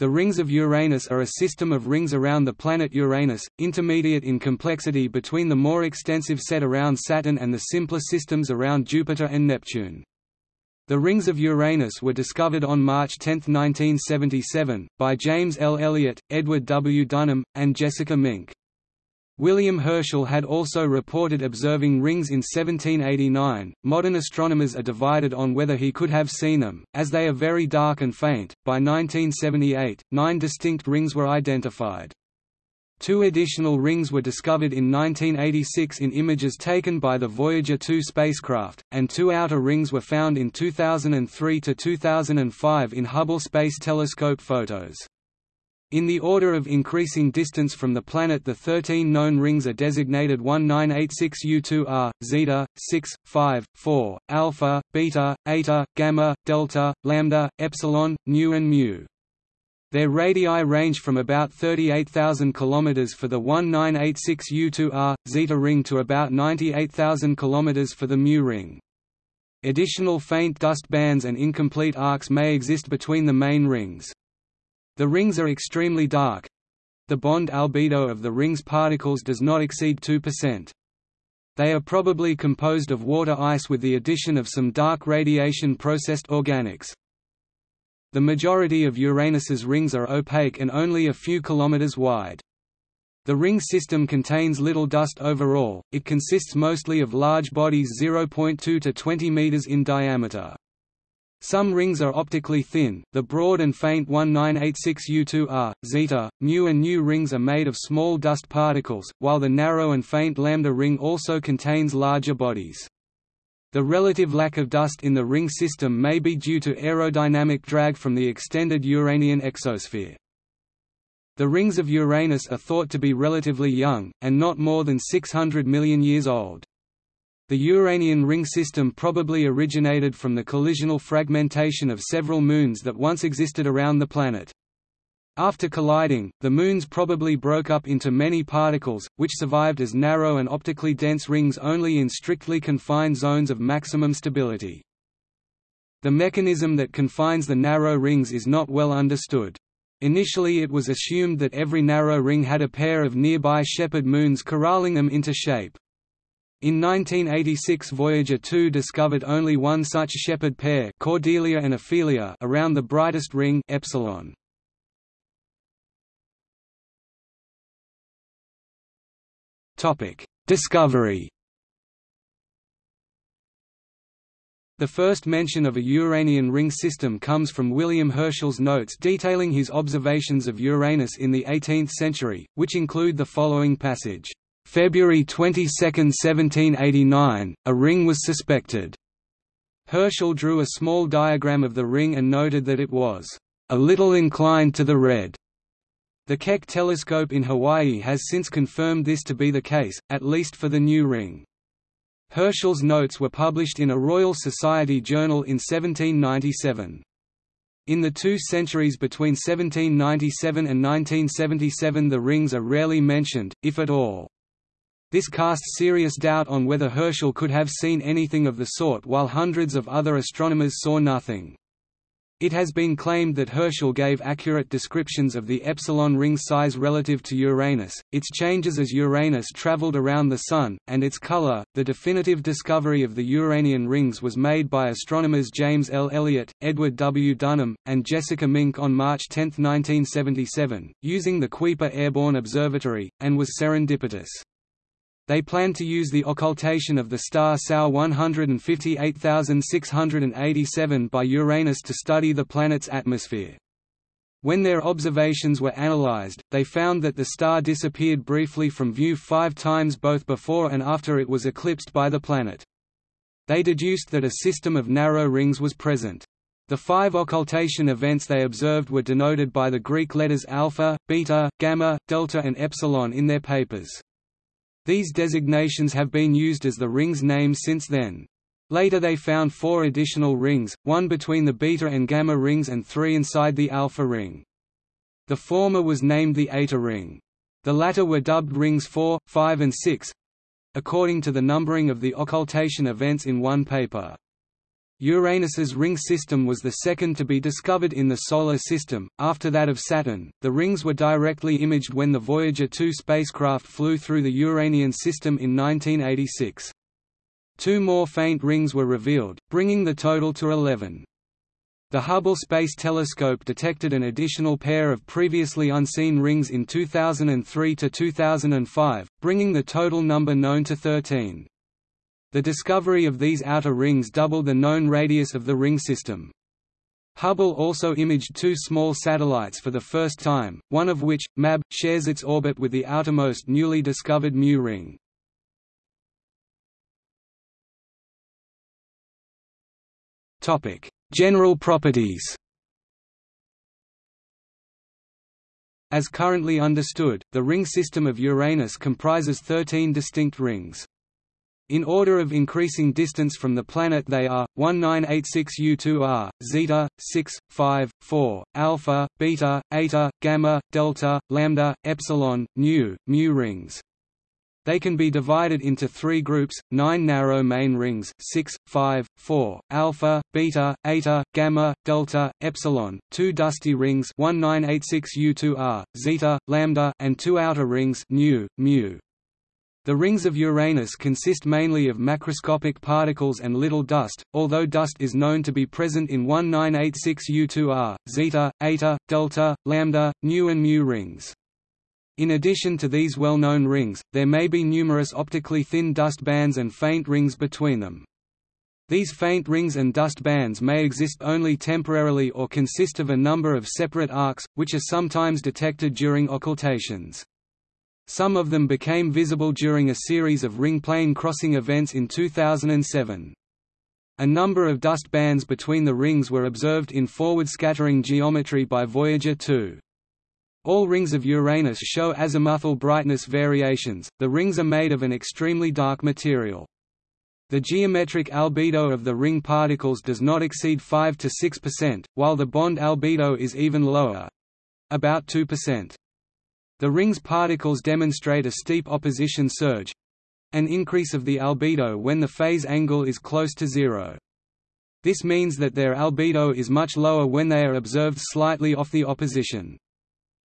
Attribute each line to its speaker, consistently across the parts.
Speaker 1: The rings of Uranus are a system of rings around the planet Uranus, intermediate in complexity between the more extensive set around Saturn and the simpler systems around Jupiter and Neptune. The rings of Uranus were discovered on March 10, 1977, by James L. Elliott, Edward W. Dunham, and Jessica Mink. William Herschel had also reported observing rings in 1789. Modern astronomers are divided on whether he could have seen them, as they are very dark and faint. By 1978, nine distinct rings were identified. Two additional rings were discovered in 1986 in images taken by the Voyager 2 spacecraft, and two outer rings were found in 2003 to 2005 in Hubble Space Telescope photos. In the order of increasing distance from the planet the 13 known rings are designated 1986U2R, Zeta, 6, 5, 4, Alpha, Beta, Eta, Gamma, Delta, Lambda, Epsilon, Nu and Mu. Their radii range from about 38,000 km for the 1986U2R, Zeta ring to about 98,000 km for the Mu ring. Additional faint dust bands and incomplete arcs may exist between the main rings. The rings are extremely dark. The bond albedo of the ring's particles does not exceed 2%. They are probably composed of water ice with the addition of some dark radiation-processed organics. The majority of Uranus's rings are opaque and only a few kilometers wide. The ring system contains little dust overall, it consists mostly of large bodies 0.2 to 20 meters in diameter. Some rings are optically thin, the broad and faint 1986U2R, zeta, mu and nu rings are made of small dust particles, while the narrow and faint lambda ring also contains larger bodies. The relative lack of dust in the ring system may be due to aerodynamic drag from the extended Uranian exosphere. The rings of Uranus are thought to be relatively young, and not more than 600 million years old. The Uranian ring system probably originated from the collisional fragmentation of several moons that once existed around the planet. After colliding, the moons probably broke up into many particles, which survived as narrow and optically dense rings only in strictly confined zones of maximum stability. The mechanism that confines the narrow rings is not well understood. Initially it was assumed that every narrow ring had a pair of nearby shepherd moons corralling them into shape. In 1986 Voyager 2 discovered only one such shepherd pair Cordelia and Ophelia around the brightest ring epsilon. Discovery The first mention of a Uranian ring system comes from William Herschel's notes detailing his observations of Uranus in the 18th century, which include the following passage. February 22, 1789, a ring was suspected. Herschel drew a small diagram of the ring and noted that it was a little inclined to the red. The Keck telescope in Hawaii has since confirmed this to be the case, at least for the nu ring. Herschel's notes were published in a Royal Society journal in 1797. In the two centuries between 1797 and 1977 the rings are rarely mentioned, if at all. This casts serious doubt on whether Herschel could have seen anything of the sort while hundreds of other astronomers saw nothing. It has been claimed that Herschel gave accurate descriptions of the epsilon ring size relative to Uranus, its changes as Uranus traveled around the Sun, and its color. The definitive discovery of the Uranian rings was made by astronomers James L. Elliott, Edward W. Dunham, and Jessica Mink on March 10, 1977, using the Kuiper Airborne Observatory, and was serendipitous. They planned to use the occultation of the star SAO 158687 by Uranus to study the planet's atmosphere. When their observations were analyzed, they found that the star disappeared briefly from view five times both before and after it was eclipsed by the planet. They deduced that a system of narrow rings was present. The five occultation events they observed were denoted by the Greek letters alpha, beta, gamma, delta and epsilon in their papers. These designations have been used as the ring's name since then. Later they found four additional rings, one between the beta and gamma rings and three inside the alpha ring. The former was named the Eta ring. The latter were dubbed rings 4, 5 and 6 according to the numbering of the occultation events in one paper. Uranus's ring system was the second to be discovered in the Solar System, after that of Saturn. The rings were directly imaged when the Voyager 2 spacecraft flew through the Uranian system in 1986. Two more faint rings were revealed, bringing the total to 11. The Hubble Space Telescope detected an additional pair of previously unseen rings in 2003 to 2005, bringing the total number known to 13. The discovery of these outer rings doubled the known radius of the ring system. Hubble also imaged two small satellites for the first time, one of which, MAB, shares its orbit with the outermost newly discovered Mu ring. General properties As currently understood, the ring system of Uranus comprises 13 distinct rings. In order of increasing distance from the planet they are, 1986 U2R, zeta, 6, 5, 4, alpha, beta, eta, gamma, delta, lambda, epsilon, nu, mu rings. They can be divided into three groups, nine narrow main rings 6, 5, 4, alpha, beta, eta, gamma, delta, epsilon, two dusty rings 1986 U2R, zeta, lambda, and two outer rings nu, mu. The rings of Uranus consist mainly of macroscopic particles and little dust, although dust is known to be present in 1986 U2R, zeta, eta, delta, lambda, nu and mu rings. In addition to these well-known rings, there may be numerous optically thin dust bands and faint rings between them. These faint rings and dust bands may exist only temporarily or consist of a number of separate arcs, which are sometimes detected during occultations. Some of them became visible during a series of ring plane crossing events in 2007. A number of dust bands between the rings were observed in forward scattering geometry by Voyager 2. All rings of Uranus show azimuthal brightness variations, the rings are made of an extremely dark material. The geometric albedo of the ring particles does not exceed 5 to 6%, while the bond albedo is even lower—about 2%. The ring's particles demonstrate a steep opposition surge—an increase of the albedo when the phase angle is close to zero. This means that their albedo is much lower when they are observed slightly off the opposition.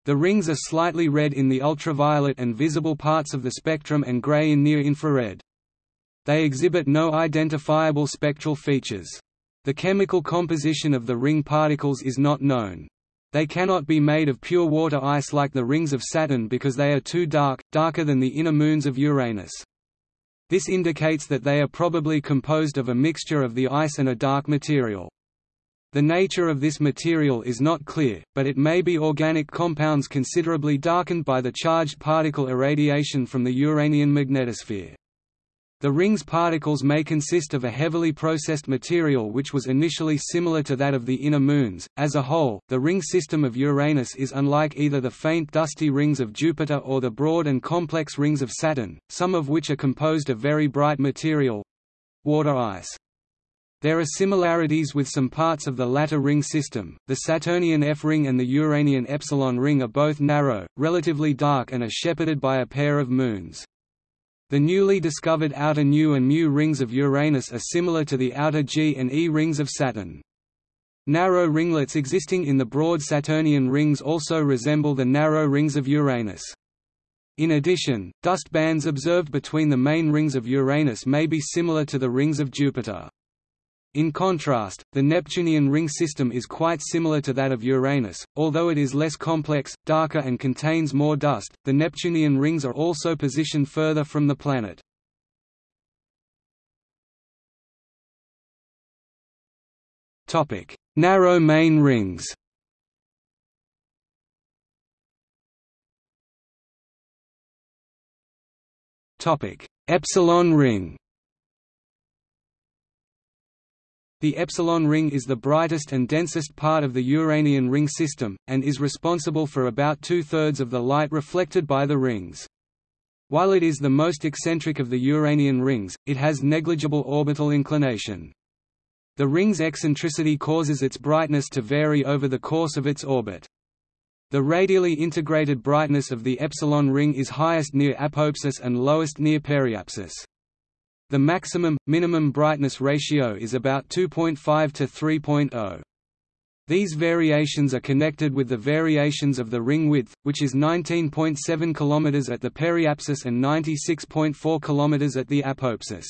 Speaker 1: The rings are slightly red in the ultraviolet and visible parts of the spectrum and gray in near-infrared. They exhibit no identifiable spectral features. The chemical composition of the ring particles is not known. They cannot be made of pure water ice like the rings of Saturn because they are too dark, darker than the inner moons of Uranus. This indicates that they are probably composed of a mixture of the ice and a dark material. The nature of this material is not clear, but it may be organic compounds considerably darkened by the charged particle irradiation from the Uranian magnetosphere. The ring's particles may consist of a heavily processed material which was initially similar to that of the inner moons. As a whole, the ring system of Uranus is unlike either the faint dusty rings of Jupiter or the broad and complex rings of Saturn, some of which are composed of very bright material water ice. There are similarities with some parts of the latter ring system. The Saturnian F ring and the Uranian epsilon ring are both narrow, relatively dark and are shepherded by a pair of moons. The newly discovered outer Nu and Mu rings of Uranus are similar to the outer G and E rings of Saturn. Narrow ringlets existing in the broad Saturnian rings also resemble the narrow rings of Uranus. In addition, dust bands observed between the main rings of Uranus may be similar to the rings of Jupiter. In contrast, the Neptunian ring system is quite similar to that of Uranus, although it is less complex, darker and contains more dust. The Neptunian rings are also positioned further from the planet. Topic: Narrow main rings. Topic: Epsilon ring. The epsilon ring is the brightest and densest part of the Uranian ring system, and is responsible for about two-thirds of the light reflected by the rings. While it is the most eccentric of the Uranian rings, it has negligible orbital inclination. The ring's eccentricity causes its brightness to vary over the course of its orbit. The radially integrated brightness of the epsilon ring is highest near apoapsis and lowest near periapsis. The maximum, minimum brightness ratio is about 2.5 to 3.0. These variations are connected with the variations of the ring width, which is 19.7 km at the periapsis and 96.4 km at the apoapsis.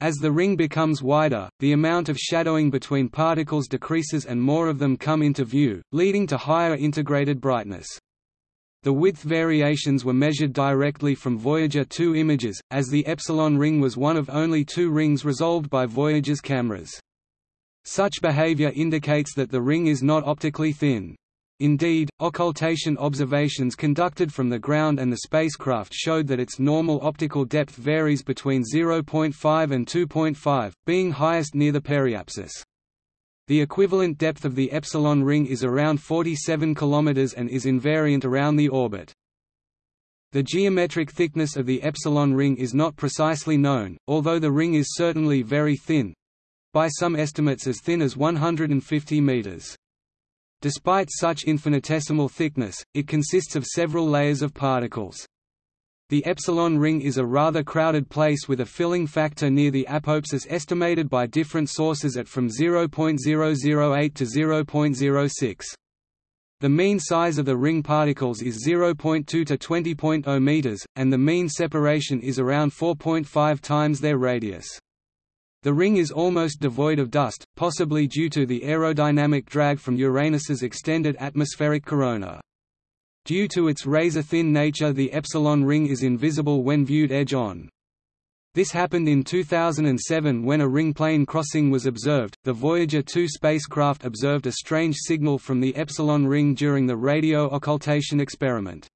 Speaker 1: As the ring becomes wider, the amount of shadowing between particles decreases and more of them come into view, leading to higher integrated brightness. The width variations were measured directly from Voyager 2 images, as the Epsilon ring was one of only two rings resolved by Voyager's cameras. Such behavior indicates that the ring is not optically thin. Indeed, occultation observations conducted from the ground and the spacecraft showed that its normal optical depth varies between 0.5 and 2.5, being highest near the periapsis. The equivalent depth of the epsilon ring is around 47 km and is invariant around the orbit. The geometric thickness of the epsilon ring is not precisely known, although the ring is certainly very thin—by some estimates as thin as 150 meters. Despite such infinitesimal thickness, it consists of several layers of particles. The epsilon ring is a rather crowded place with a filling factor near the apoapsis estimated by different sources at from 0.008 to 0.06. The mean size of the ring particles is 0.2 to 20.0 meters, and the mean separation is around 4.5 times their radius. The ring is almost devoid of dust, possibly due to the aerodynamic drag from Uranus's extended atmospheric corona. Due to its razor-thin nature the epsilon ring is invisible when viewed edge-on. This happened in 2007 when a ring plane crossing was observed. The Voyager 2 spacecraft observed a strange signal from the epsilon ring during the radio occultation experiment.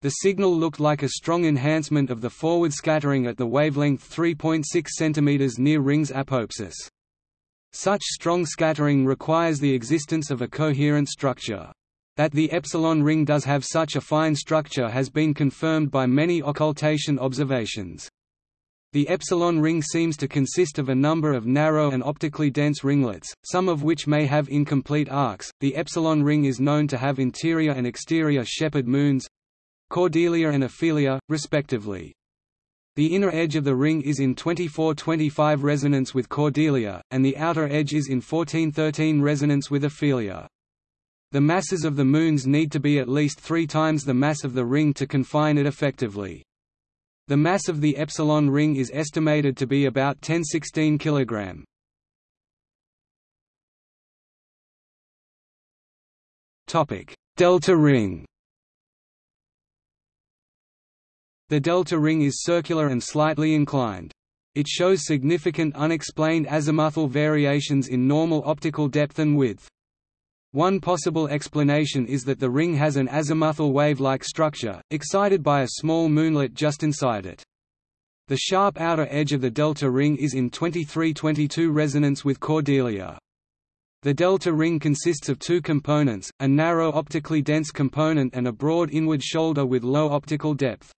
Speaker 1: The signal looked like a strong enhancement of the forward scattering at the wavelength 3.6 cm near Ring's apoapsis. Such strong scattering requires the existence of a coherent structure. That the epsilon ring does have such a fine structure has been confirmed by many occultation observations. The epsilon ring seems to consist of a number of narrow and optically dense ringlets, some of which may have incomplete arcs. The epsilon ring is known to have interior and exterior shepherd moons, Cordelia and Ophelia, respectively. The inner edge of the ring is in 24-25 resonance with Cordelia, and the outer edge is in 14-13 resonance with Ophelia. The masses of the moons need to be at least three times the mass of the ring to confine it effectively. The mass of the epsilon ring is estimated to be about 1016 kg. Topic: Delta ring. The delta ring is circular and slightly inclined. It shows significant unexplained azimuthal variations in normal optical depth and width. One possible explanation is that the ring has an azimuthal wave-like structure, excited by a small moonlet just inside it. The sharp outer edge of the delta ring is in 23-22 resonance with Cordelia. The delta ring consists of two components, a narrow optically dense component and a broad inward shoulder with low optical depth.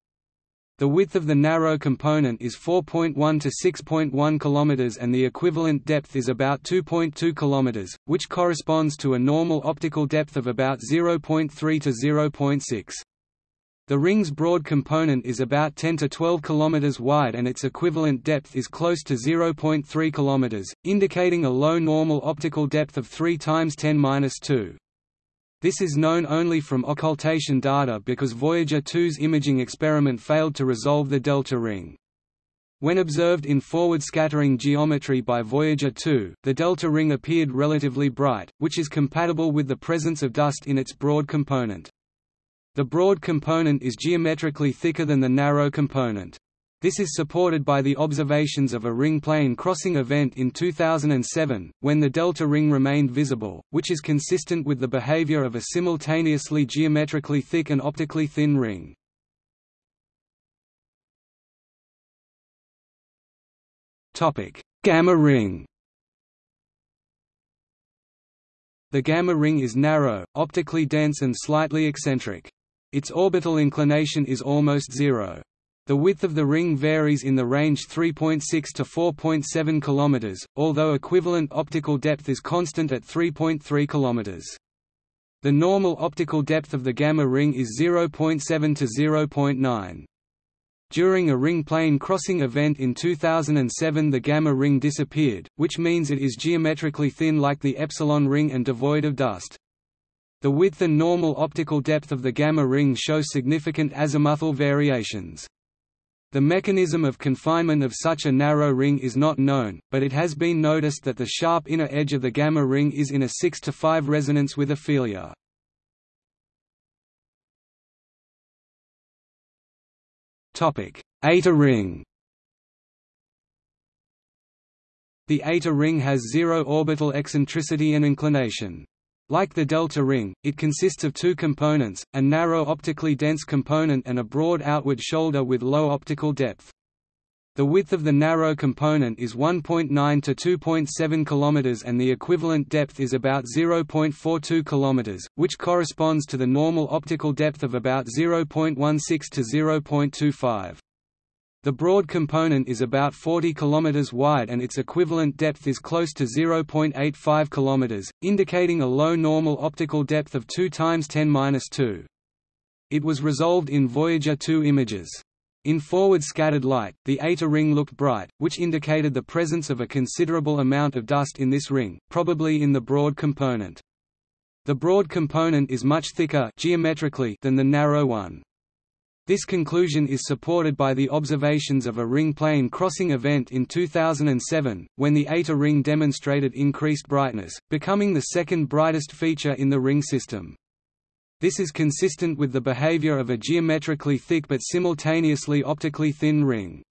Speaker 1: The width of the narrow component is 4.1 to 6.1 km and the equivalent depth is about 2.2 km, which corresponds to a normal optical depth of about 0.3 to 0.6. The ring's broad component is about 10 to 12 km wide and its equivalent depth is close to 0.3 km, indicating a low normal optical depth of 3 times 10^-2. This is known only from occultation data because Voyager 2's imaging experiment failed to resolve the delta ring. When observed in forward scattering geometry by Voyager 2, the delta ring appeared relatively bright, which is compatible with the presence of dust in its broad component. The broad component is geometrically thicker than the narrow component. This is supported by the observations of a ring plane crossing event in 2007, when the delta ring remained visible, which is consistent with the behavior of a simultaneously geometrically thick and optically thin ring. Gamma ring The gamma ring is narrow, optically dense and slightly eccentric. Its orbital inclination is almost zero. The width of the ring varies in the range 3.6 to 4.7 km, although equivalent optical depth is constant at 3.3 km. The normal optical depth of the gamma ring is 0.7 to 0.9. During a ring plane crossing event in 2007 the gamma ring disappeared, which means it is geometrically thin like the epsilon ring and devoid of dust. The width and normal optical depth of the gamma ring show significant azimuthal variations. The mechanism of confinement of such a narrow ring is not known, but it has been noticed that the sharp inner edge of the gamma ring is in a 6 to 5 resonance with Ophelia. Topic: Eta ring. The Eta ring has zero orbital eccentricity and inclination. Like the delta ring, it consists of two components, a narrow optically dense component and a broad outward shoulder with low optical depth. The width of the narrow component is 1.9 to 2.7 km and the equivalent depth is about 0.42 km, which corresponds to the normal optical depth of about 0.16 to 0.25. The broad component is about 40 km wide and its equivalent depth is close to 0.85 km, indicating a low normal optical depth of 2 times 10^-2. It was resolved in Voyager 2 images. In forward scattered light, the Eta ring looked bright, which indicated the presence of a considerable amount of dust in this ring, probably in the broad component. The broad component is much thicker geometrically than the narrow one. This conclusion is supported by the observations of a ring plane crossing event in 2007, when the Eta ring demonstrated increased brightness, becoming the second brightest feature in the ring system. This is consistent with the behavior of a geometrically thick but simultaneously optically thin ring.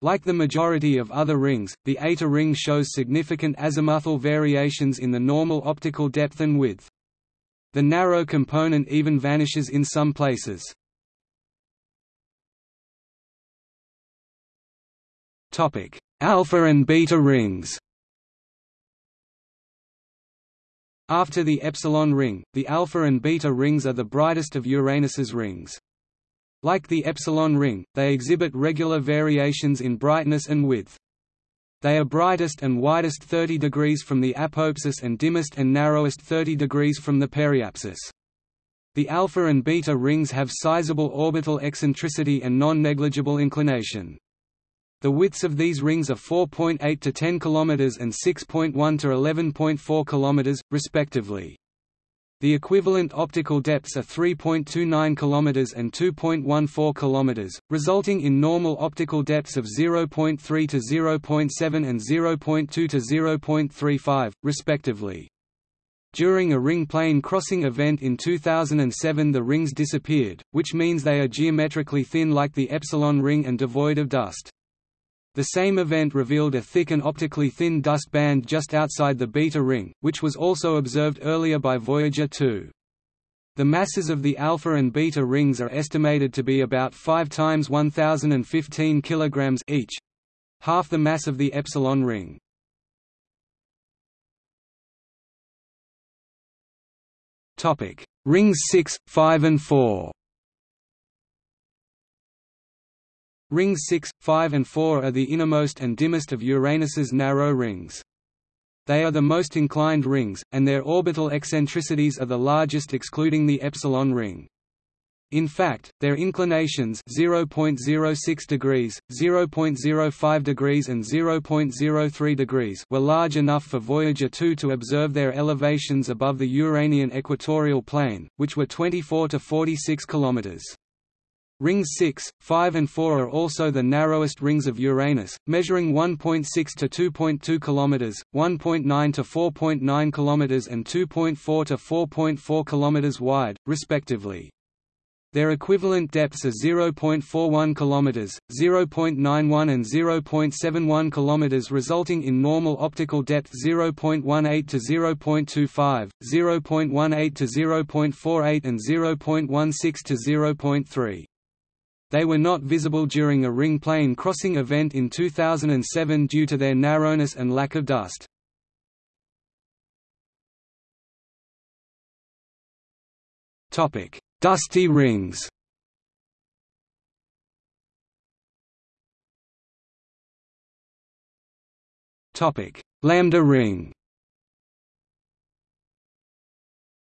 Speaker 1: Like the majority of other rings, the Eta ring shows significant azimuthal variations in the normal optical depth and width. The narrow component even vanishes in some places. Alpha and beta rings After the epsilon ring, the alpha and beta rings are the brightest of Uranus's rings. Like the epsilon ring, they exhibit regular variations in brightness and width. They are brightest and widest 30 degrees from the apoapsis and dimmest and narrowest 30 degrees from the periapsis. The alpha and beta rings have sizable orbital eccentricity and non-negligible inclination. The widths of these rings are 4.8 to 10 km and 6.1 to 11.4 km, respectively. The equivalent optical depths are 3.29 km and 2.14 km, resulting in normal optical depths of 0.3 to 0.7 and 0.2 to 0.35, respectively. During a ring plane crossing event in 2007 the rings disappeared, which means they are geometrically thin like the epsilon ring and devoid of dust. The same event revealed a thick and optically thin dust band just outside the beta ring, which was also observed earlier by Voyager 2. The masses of the alpha and beta rings are estimated to be about 5 times 1015 kg each, half the mass of the epsilon ring. Topic: Rings 6, 5 and 4. Rings 6, 5 and 4 are the innermost and dimmest of Uranus's narrow rings. They are the most inclined rings, and their orbital eccentricities are the largest excluding the epsilon ring. In fact, their inclinations 0.06 degrees, 0.05 degrees and 0.03 degrees were large enough for Voyager 2 to observe their elevations above the Uranian equatorial plane, which were 24 to 46 kilometers. Rings 6, 5 and 4 are also the narrowest rings of Uranus, measuring 1.6 to 2.2 km, 1.9 to 4.9 km and 2.4 to 4.4 km wide, respectively. Their equivalent depths are 0.41 km, 0.91 and 0.71 km resulting in normal optical depth 0.18 to 0.25, 0.18 to 0.48 and 0.16 to 0.3. They were not visible during a ring plane crossing event in 2007 due to their narrowness and lack of dust. Topic: Dusty rings Topic: Lambda ring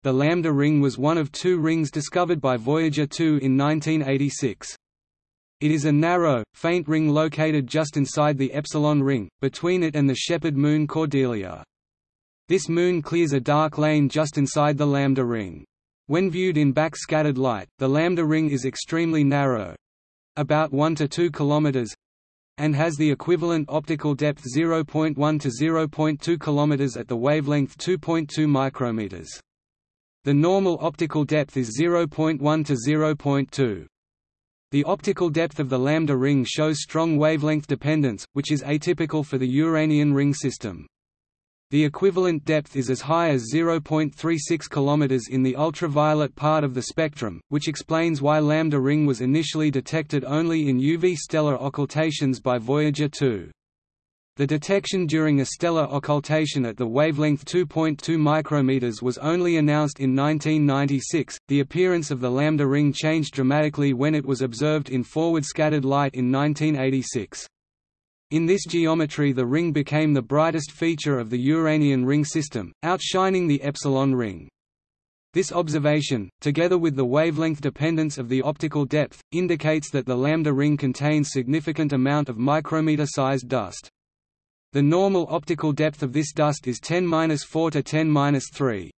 Speaker 1: The Lambda ring was one of two rings discovered by Voyager 2 in 1986. It is a narrow, faint ring located just inside the epsilon ring, between it and the shepherd moon Cordelia. This moon clears a dark lane just inside the lambda ring. When viewed in backscattered light, the lambda ring is extremely narrow—about 1 to 2 km and has the equivalent optical depth 0.1 to 0.2 km at the wavelength 2.2 micrometers. The normal optical depth is 0.1 to 0.2. The optical depth of the lambda ring shows strong wavelength dependence, which is atypical for the Uranian ring system. The equivalent depth is as high as 0.36 km in the ultraviolet part of the spectrum, which explains why lambda ring was initially detected only in UV stellar occultations by Voyager 2. The detection during a stellar occultation at the wavelength 2.2 micrometers was only announced in 1996. The appearance of the lambda ring changed dramatically when it was observed in forward scattered light in 1986. In this geometry the ring became the brightest feature of the Uranian ring system, outshining the epsilon ring. This observation, together with the wavelength dependence of the optical depth, indicates that the lambda ring contains significant amount of micrometer-sized dust. The normal optical depth of this dust is 10-4 to 10-3.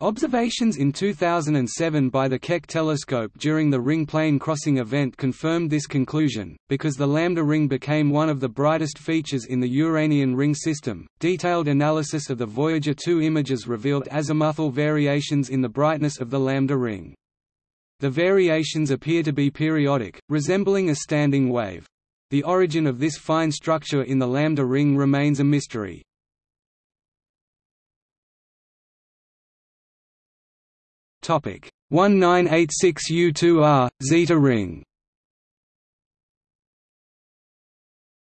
Speaker 1: Observations in 2007 by the Keck telescope during the ring plane crossing event confirmed this conclusion, because the lambda ring became one of the brightest features in the Uranian ring system. Detailed analysis of the Voyager 2 images revealed azimuthal variations in the brightness of the lambda ring. The variations appear to be periodic, resembling a standing wave. The origin of this fine structure in the lambda ring remains a mystery. Topic 1986 U2R zeta ring.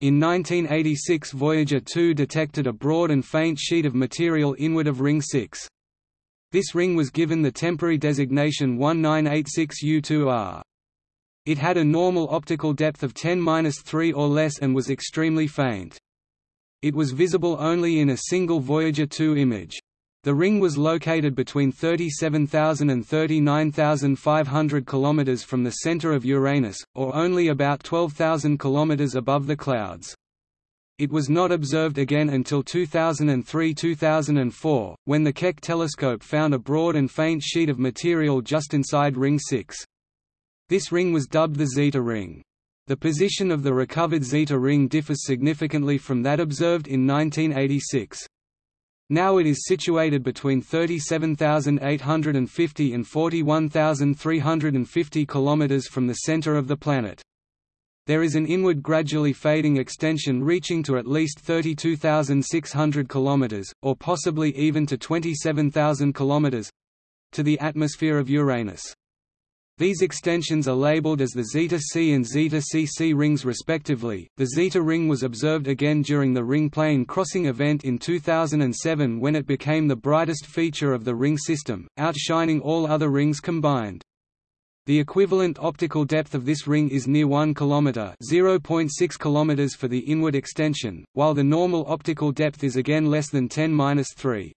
Speaker 1: In 1986 Voyager 2 detected a broad and faint sheet of material inward of ring 6. This ring was given the temporary designation 1986 U2R. It had a normal optical depth of 10-3 or less and was extremely faint. It was visible only in a single Voyager 2 image. The ring was located between 37,000 and 39,500 km from the center of Uranus, or only about 12,000 km above the clouds. It was not observed again until 2003–2004, when the Keck telescope found a broad and faint sheet of material just inside Ring 6. This ring was dubbed the Zeta ring. The position of the recovered Zeta ring differs significantly from that observed in 1986. Now it is situated between 37,850 and 41,350 km from the center of the planet. There is an inward gradually fading extension reaching to at least 32,600 km, or possibly even to 27,000 km, to the atmosphere of Uranus. These extensions are labeled as the Zeta C and Zeta CC rings respectively. The Zeta ring was observed again during the ring plane crossing event in 2007 when it became the brightest feature of the ring system, outshining all other rings combined. The equivalent optical depth of this ring is near 1 km (0.6 km) for the inward extension, while the normal optical depth is again less than 10-3.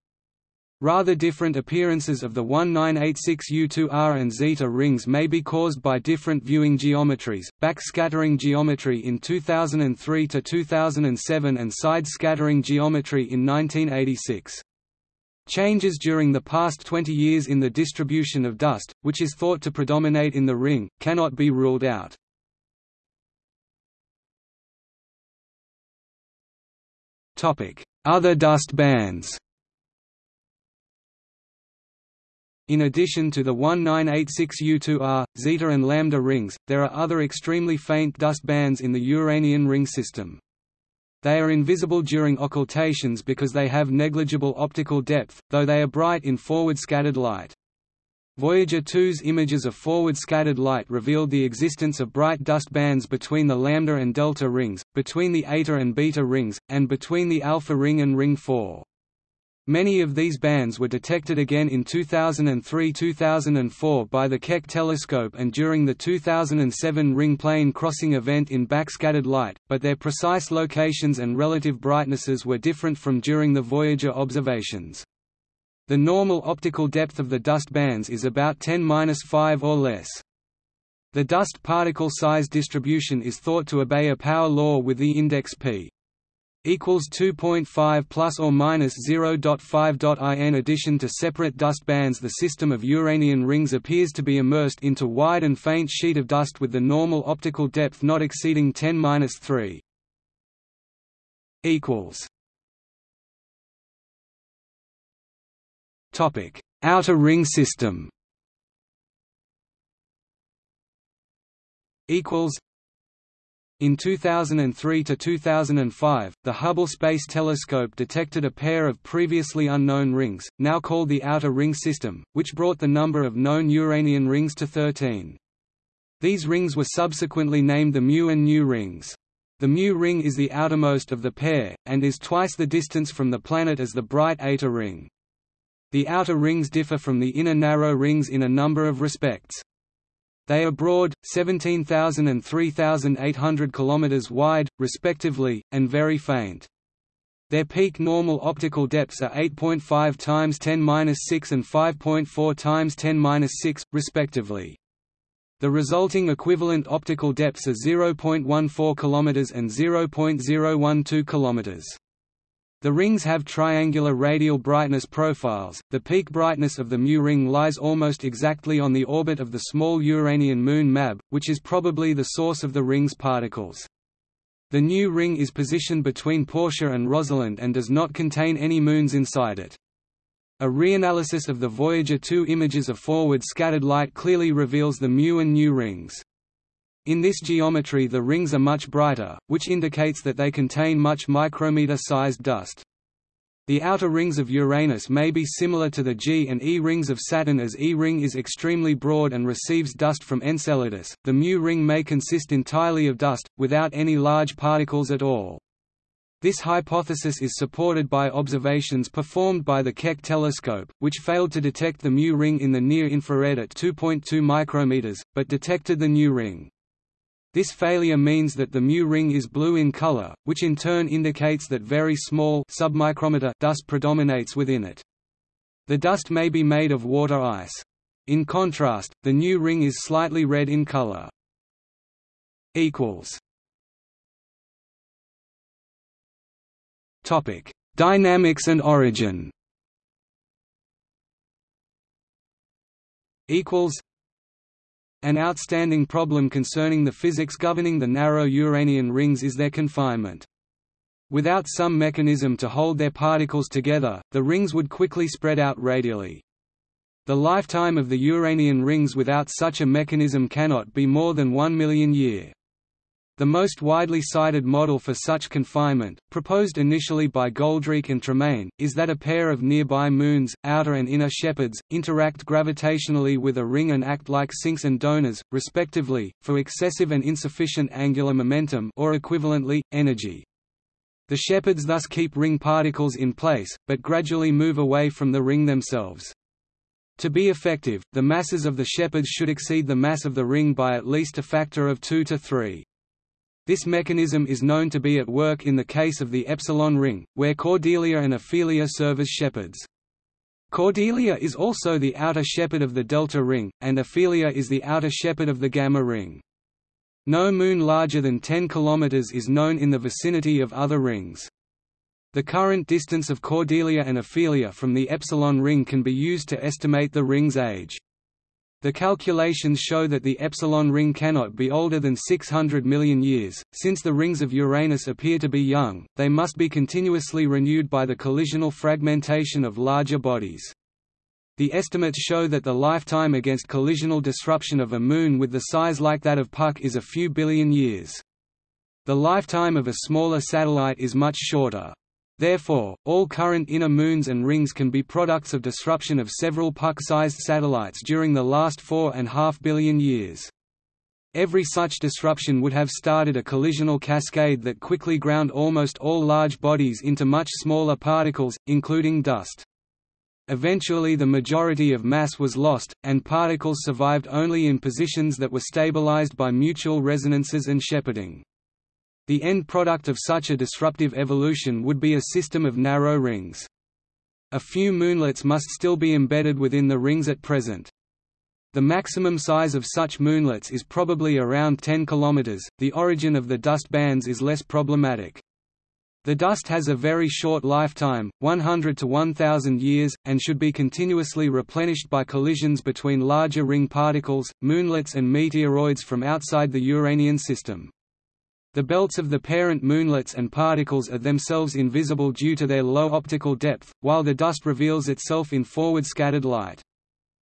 Speaker 1: Rather different appearances of the 1986 U2R and zeta rings may be caused by different viewing geometries, backscattering geometry in 2003 to 2007 and side scattering geometry in 1986. Changes during the past 20 years in the distribution of dust, which is thought to predominate in the ring, cannot be ruled out. Other dust bands In addition to the 1986 U2R, zeta and lambda rings, there are other extremely faint dust bands in the Uranian ring system. They are invisible during occultations because they have negligible optical depth, though they are bright in forward scattered light. Voyager 2's images of forward scattered light revealed the existence of bright dust bands between the lambda and delta rings, between the eta and beta rings, and between the alpha ring and ring 4. Many of these bands were detected again in 2003–2004 by the Keck telescope and during the 2007 ring plane crossing event in backscattered light, but their precise locations and relative brightnesses were different from during the Voyager observations. The normal optical depth of the dust bands is about 10-5 or less. The dust particle size distribution is thought to obey a power law with the index p equals 2.5 plus or minus 0.5. In addition to separate dust bands, the system of Uranian rings appears to be immersed into wide and faint sheet of dust with the normal optical depth not exceeding 10^-3. equals Topic: Outer ring system. Equals in 2003 to 2005, the Hubble Space Telescope detected a pair of previously unknown rings, now called the Outer Ring System, which brought the number of known Uranian rings to 13. These rings were subsequently named the Mu and Nu rings. The Mu ring is the outermost of the pair, and is twice the distance from the planet as the bright Eta ring. The outer rings differ from the inner narrow rings in a number of respects. They are broad, 17,000 and 3,800 km wide, respectively, and very faint. Their peak normal optical depths are 8.5 times 10^-6 and 5.4 times 10^-6, respectively. The resulting equivalent optical depths are 0.14 km and 0.012 km. The rings have triangular radial brightness profiles. The peak brightness of the Mu ring lies almost exactly on the orbit of the small Uranian moon MAB, which is probably the source of the ring's particles. The nu ring is positioned between Portia and Rosalind and does not contain any moons inside it. A reanalysis of the Voyager 2 images of forward scattered light clearly reveals the Mu and Nu rings. In this geometry the rings are much brighter, which indicates that they contain much micrometer-sized dust. The outer rings of Uranus may be similar to the G and E rings of Saturn as E ring is extremely broad and receives dust from Enceladus. The Mu ring may consist entirely of dust, without any large particles at all. This hypothesis is supported by observations performed by the Keck telescope, which failed to detect the Mu ring in the near-infrared at 2.2 micrometers, but detected the nu ring. This failure means that the mu ring is blue in color, which in turn indicates that very small submicrometer dust predominates within it. The dust may be made of water ice. In contrast, the nu ring is slightly red in color. equals Topic: Dynamics and origin. Equals an outstanding problem concerning the physics governing the narrow Uranian rings is their confinement. Without some mechanism to hold their particles together, the rings would quickly spread out radially. The lifetime of the Uranian rings without such a mechanism cannot be more than one million year. The most widely cited model for such confinement, proposed initially by Goldreich and Tremaine, is that a pair of nearby moons, outer and inner shepherds, interact gravitationally with a ring and act like sinks and donors, respectively, for excessive and insufficient angular momentum or equivalently, energy. The shepherds thus keep ring particles in place, but gradually move away from the ring themselves. To be effective, the masses of the shepherds should exceed the mass of the ring by at least a factor of 2 to 3. This mechanism is known to be at work in the case of the epsilon ring, where Cordelia and Ophelia serve as shepherds. Cordelia is also the outer shepherd of the delta ring, and Ophelia is the outer shepherd of the gamma ring. No moon larger than 10 km is known in the vicinity of other rings. The current distance of Cordelia and Ophelia from the epsilon ring can be used to estimate the ring's age. The calculations show that the epsilon ring cannot be older than 600 million years. Since the rings of Uranus appear to be young, they must be continuously renewed by the collisional fragmentation of larger bodies. The estimates show that the lifetime against collisional disruption of a moon with the size like that of Puck is a few billion years. The lifetime of a smaller satellite is much shorter. Therefore, all current inner moons and rings can be products of disruption of several Puck-sized satellites during the last four and a half billion years. Every such disruption would have started a collisional cascade that quickly ground almost all large bodies into much smaller particles, including dust. Eventually the majority of mass was lost, and particles survived only in positions that were stabilized by mutual resonances and shepherding. The end product of such a disruptive evolution would be a system of narrow rings. A few moonlets must still be embedded within the rings at present. The maximum size of such moonlets is probably around 10 km. The origin of the dust bands is less problematic. The dust has a very short lifetime, 100 to 1000 years, and should be continuously replenished by collisions between larger ring particles, moonlets and meteoroids from outside the Uranian system. The belts of the parent moonlets and particles are themselves invisible due to their low optical depth, while the dust reveals itself in forward scattered light.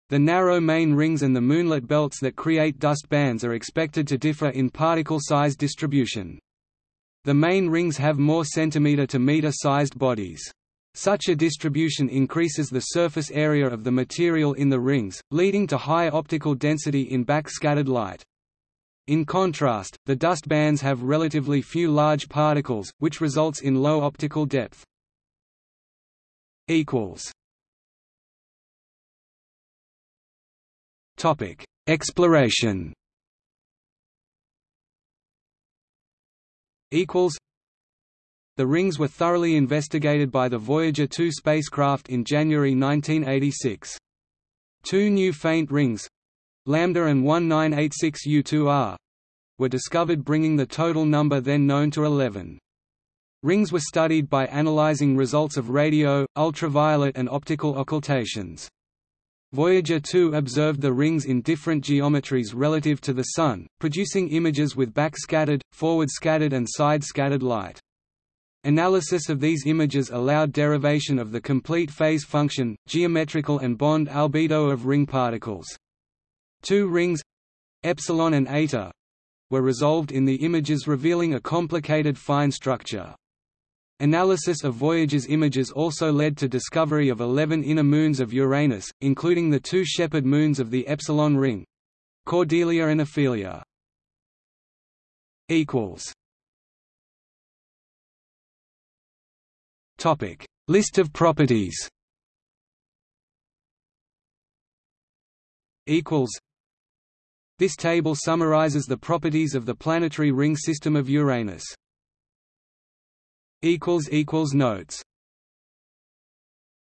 Speaker 1: The narrow main rings and the moonlet belts that create dust bands are expected to differ in particle size distribution. The main rings have more centimeter-to-meter-sized bodies. Such a distribution increases the surface area of the material in the rings, leading to high optical density in backscattered light. In contrast, the dust bands have relatively few large particles, which results in low optical depth. Topic: Exploration Equals. The rings were thoroughly investigated by the Voyager 2 spacecraft in January 1986. Two new faint rings Lambda and 1986 U2R were discovered bringing the total number then known to 11. Rings were studied by analyzing results of radio, ultraviolet and optical occultations. Voyager 2 observed the rings in different geometries relative to the Sun, producing images with back-scattered, forward-scattered and side-scattered light. Analysis of these images allowed derivation of the complete phase function, geometrical and bond albedo of ring particles. Two rings epsilon and eta were resolved in the images revealing a complicated fine structure. Analysis of Voyager's images also led to discovery of 11 inner moons of Uranus, including the two shepherd moons of the Epsilon ring Cordelia and Ophelia. Topic: List of properties. Equals. This table summarizes the properties of the planetary ring system of Uranus. Notes